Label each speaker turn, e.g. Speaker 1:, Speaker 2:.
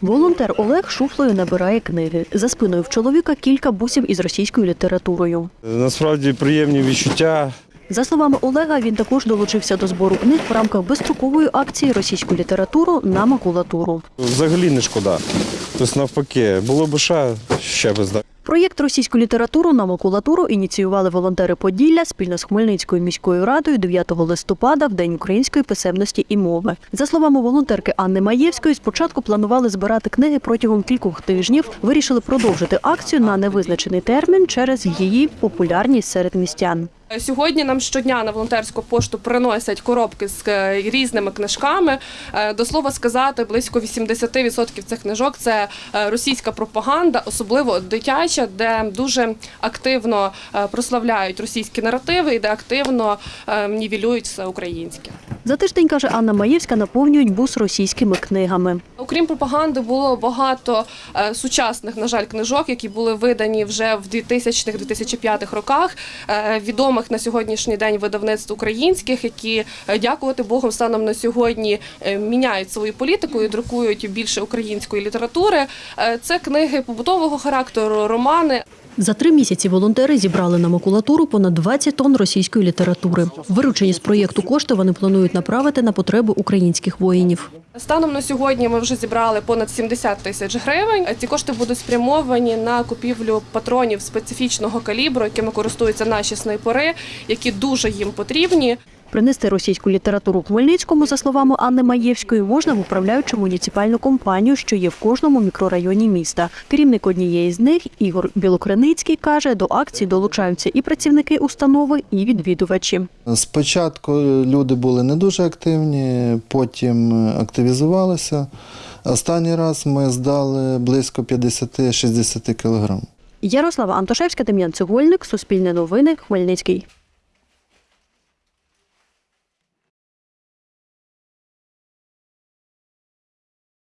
Speaker 1: Волонтер Олег шуфлею набирає книги. За спиною в чоловіка кілька бусів із російською літературою.
Speaker 2: Насправді приємні відчуття.
Speaker 1: За словами Олега, він також долучився до збору книг в рамках безстрокової акції російську літературу на макулатуру.
Speaker 2: Взагалі не шкода. Тобто навпаки, було б ще, ще би здати.
Speaker 1: Проєкт російську літературу на макулатуру ініціювали волонтери Поділля спільно з Хмельницькою міською радою 9 листопада в День української писемності і мови. За словами волонтерки Анни Маєвської, спочатку планували збирати книги протягом кількох тижнів. Вирішили продовжити акцію на невизначений термін через її популярність серед містян.
Speaker 3: Сьогодні нам щодня на волонтерську пошту приносять коробки з е, різними книжками. Е, До слова сказати, близько 80% цих книжок це е, російська пропаганда, особливо дитяча, де дуже активно прославляють російські наративи і де активно нівелюють все українське.
Speaker 1: За тиждень, каже Анна Маєвська, наповнюють бус російськими книгами.
Speaker 3: Окрім пропаганди, було багато е, сучасних, на жаль, книжок, які були видані вже в 2000-2005 роках. е, відомих на сьогоднішній день видавництв українських, які, е, дякувати Богу, станом на сьогодні міняють свою політику і друкують більше української літератури. Це книги побутового характеру, романи.
Speaker 1: За три місяці волонтери зібрали на макулатуру понад 20 тонн російської літератури. Виручені з проєкту кошти вони планують направити на потреби українських воїнів.
Speaker 3: Станом на сьогодні ми вже зібрали понад 70 тисяч гривень. Ці кошти будуть спрямовані на купівлю патронів специфічного калібру, якими користуються наші снайпери, які дуже їм потрібні.
Speaker 1: Принести російську літературу Хмельницькому, за словами Анни Маєвської, можна в управляючу муніципальну компанію, що є в кожному мікрорайоні міста. Керівник однієї з них, Ігор Білокриницький, каже, до акції долучаються і працівники установи, і відвідувачі.
Speaker 4: Спочатку люди були не дуже активні, потім активізувалися. Останній раз ми здали близько 50-60 кілограм.
Speaker 1: Ярослава Антошевська, Дем'ян Цегольник, Суспільне новини, Хмельницький.